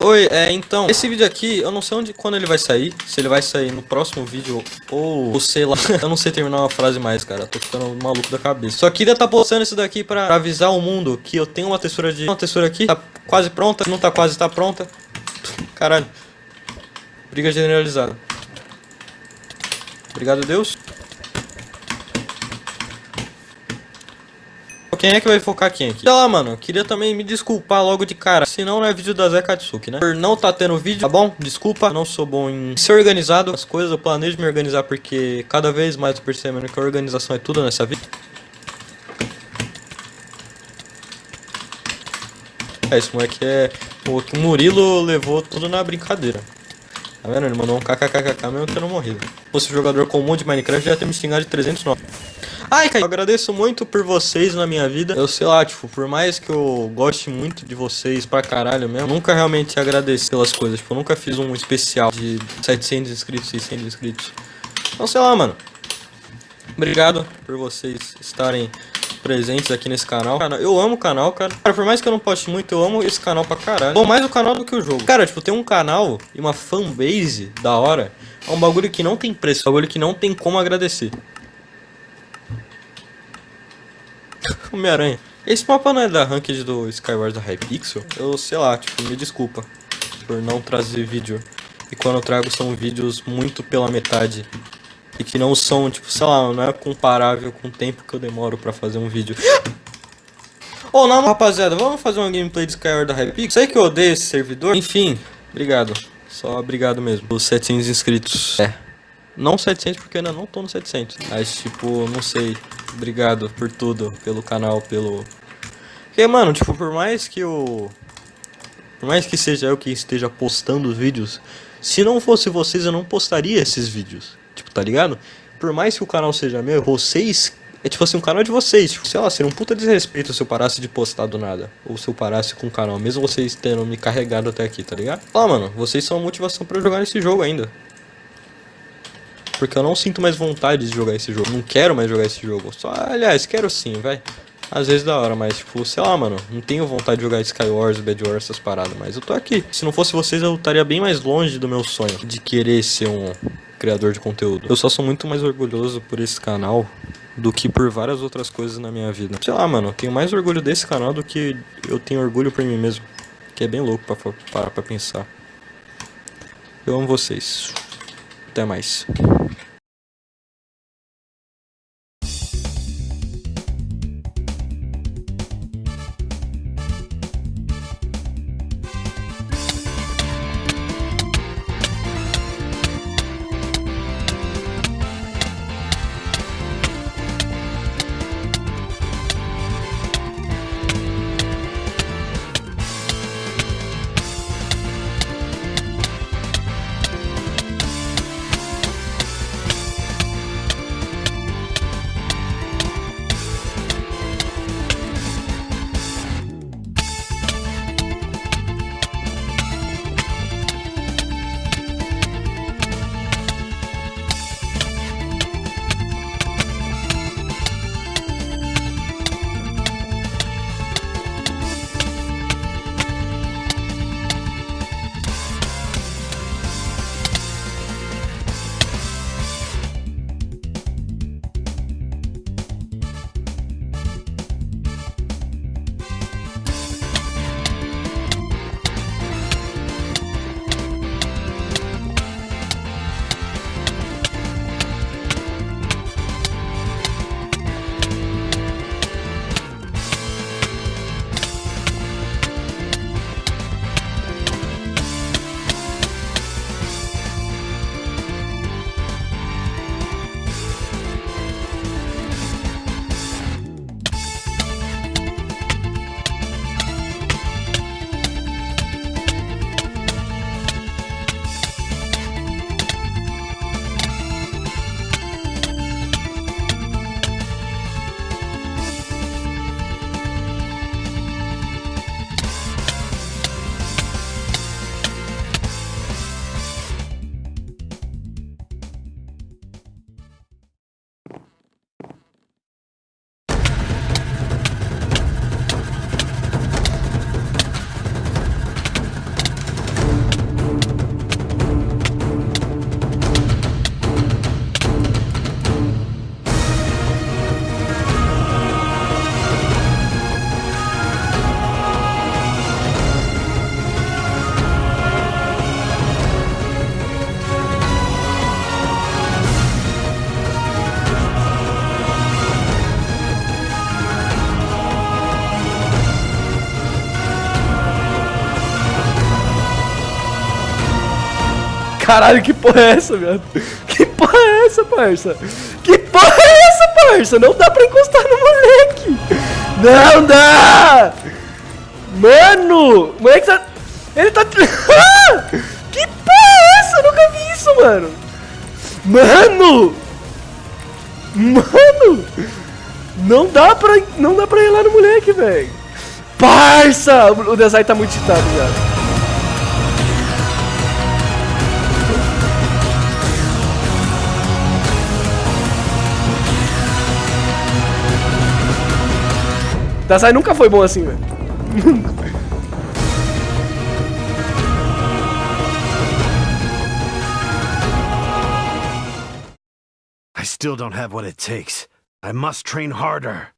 Oi, é, então, esse vídeo aqui, eu não sei onde, quando ele vai sair, se ele vai sair no próximo vídeo ou, ou sei lá, eu não sei terminar uma frase mais, cara, tô ficando maluco da cabeça. Só queria tá postando isso daqui pra avisar o mundo que eu tenho uma textura de, uma textura aqui, tá quase pronta, não tá quase, tá pronta. Caralho. Briga generalizada. Obrigado, Deus. Quem é que vai focar quem aqui? Sei lá, mano, queria também me desculpar logo de cara. Senão não é vídeo da Zé Katsuki, né? Por não tá tendo vídeo, tá bom? Desculpa, não sou bom em ser organizado. As coisas eu planejo me organizar porque cada vez mais eu percebendo que a organização é tudo nessa vida. É, esse moleque é... O Murilo levou tudo na brincadeira. Tá vendo? Ele mandou um kkkk mesmo tendo morrido. Se fosse jogador comum de Minecraft, já ia ter me xingado de 309. Ai, cara, eu agradeço muito por vocês na minha vida. Eu sei lá, tipo, por mais que eu goste muito de vocês pra caralho mesmo, nunca realmente agradeci pelas coisas. Tipo, eu nunca fiz um especial de 700 inscritos, 600 inscritos. Então, sei lá, mano. Obrigado por vocês estarem presentes aqui nesse canal. Eu amo o canal, cara. Cara, por mais que eu não poste muito, eu amo esse canal pra caralho. Bom, mais o canal do que o jogo. Cara, tipo, tem um canal e uma fanbase da hora. É um bagulho que não tem preço, é um bagulho que não tem como agradecer. Homem-Aranha. Esse mapa não é da ranked do Skyward da Hypixel? Eu sei lá, tipo, me desculpa por não trazer vídeo. E quando eu trago são vídeos muito pela metade. E que não são, tipo, sei lá, não é comparável com o tempo que eu demoro pra fazer um vídeo. Ô, oh, não, rapaziada, vamos fazer uma gameplay de Skyward da Hypixel? Sei que eu odeio esse servidor. Enfim, obrigado. Só obrigado mesmo. Os 700 inscritos. É. Não 700 porque ainda não tô no 700. Mas, tipo, não sei. Obrigado por tudo, pelo canal, pelo... Porque, mano, tipo, por mais que eu... Por mais que seja eu que esteja postando os vídeos, se não fosse vocês, eu não postaria esses vídeos. Tipo, tá ligado? Por mais que o canal seja meu, vocês... É tipo assim, um canal de vocês. Tipo, sei lá, seria um puta desrespeito se eu parasse de postar do nada. Ou se eu parasse com o canal, mesmo vocês tendo me carregado até aqui, tá ligado? Ah, mano, vocês são a motivação pra eu jogar nesse jogo ainda. Porque eu não sinto mais vontade de jogar esse jogo. Não quero mais jogar esse jogo. Só, aliás, quero sim, vai. Às vezes da hora, mas tipo, sei lá, mano, não tenho vontade de jogar Skywars, Bad Wars, essas paradas, mas eu tô aqui. Se não fosse vocês, eu estaria bem mais longe do meu sonho de querer ser um criador de conteúdo. Eu só sou muito mais orgulhoso por esse canal do que por várias outras coisas na minha vida. Sei lá, mano, tenho mais orgulho desse canal do que eu tenho orgulho por mim mesmo. Que é bem louco pra parar pra pensar. Eu amo vocês. Até mais. Caralho, que porra é essa, viado? Que porra é essa, parça? Que porra é essa, parça? Não dá pra encostar no moleque! Não dá! Mano! O moleque tá... Ele tá... que porra é essa? Eu nunca vi isso, mano! Mano! Mano! Não dá pra, não dá pra ir lá no moleque, velho. Parça! O design tá muito citado, velho. Design nunca foi bom assim, velho. I still don't have what it takes. I must train harder.